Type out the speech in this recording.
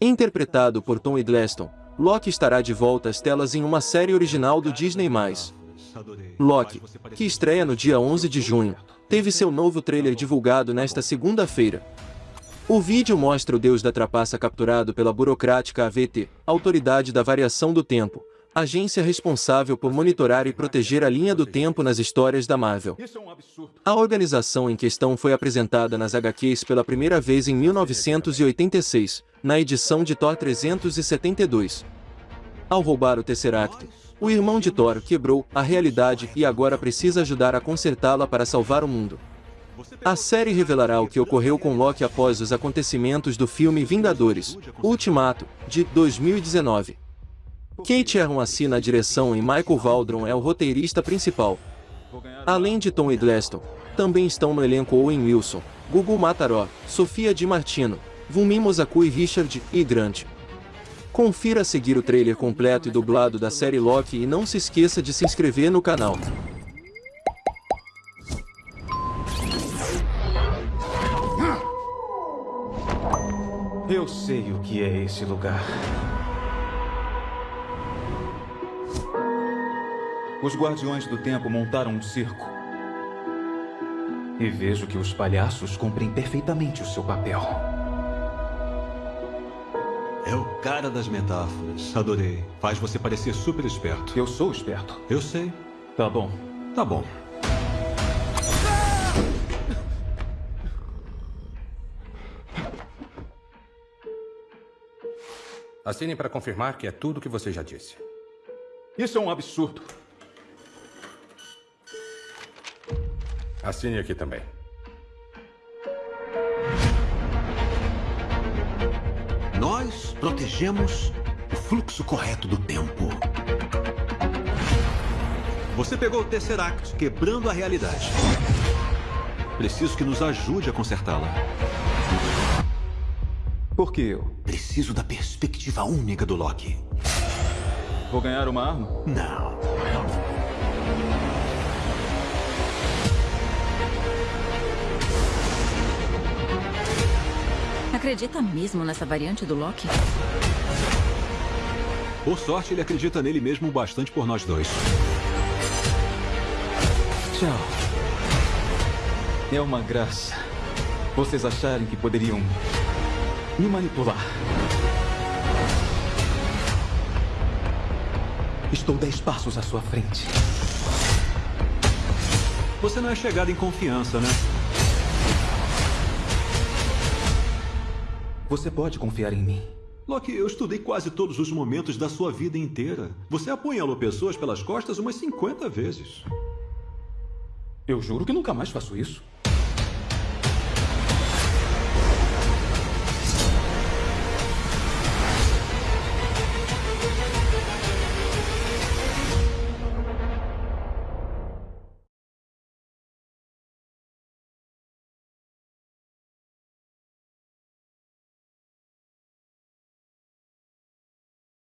Interpretado por Tom Hiddleston, Loki estará de volta às telas em uma série original do Disney+. Loki, que estreia no dia 11 de junho, teve seu novo trailer divulgado nesta segunda-feira. O vídeo mostra o deus da trapaça capturado pela burocrática AVT, Autoridade da Variação do Tempo, agência responsável por monitorar e proteger a linha do tempo nas histórias da Marvel. A organização em questão foi apresentada nas HQs pela primeira vez em 1986, na edição de Thor 372. Ao roubar o Tesseract, o irmão de Thor quebrou a realidade e agora precisa ajudar a consertá-la para salvar o mundo. A série revelará o que ocorreu com Loki após os acontecimentos do filme Vingadores, Ultimato, de 2019. Kate Herron assina a direção e Michael Waldron é o roteirista principal. Além de Tom Hiddleston, também estão no elenco Owen Wilson, Gugu Mataró, Sofia Di Martino, Vumi Mosaku e Richard E. Grant. Confira a seguir o trailer completo e dublado da série Loki e não se esqueça de se inscrever no canal. Eu sei o que é esse lugar. Os Guardiões do Tempo montaram um circo. E vejo que os palhaços cumprem perfeitamente o seu papel. É o cara das metáforas. Adorei. Faz você parecer super esperto. Eu sou esperto. Eu sei. Tá bom. Tá bom. Assine para confirmar que é tudo o que você já disse. Isso é um absurdo. Assine aqui também. Nós protegemos o fluxo correto do tempo. Você pegou o Tesseract, quebrando a realidade. Preciso que nos ajude a consertá-la. Por que eu? Preciso da perspectiva única do Loki. Vou ganhar uma arma? Não. Acredita mesmo nessa variante do Loki? Por sorte, ele acredita nele mesmo bastante por nós dois. Tchau. É uma graça. Vocês acharem que poderiam me manipular. Estou dez passos à sua frente. Você não é chegado em confiança, né? Você pode confiar em mim. Loki, eu estudei quase todos os momentos da sua vida inteira. Você apunhalou pessoas pelas costas umas 50 vezes. Eu juro que nunca mais faço isso.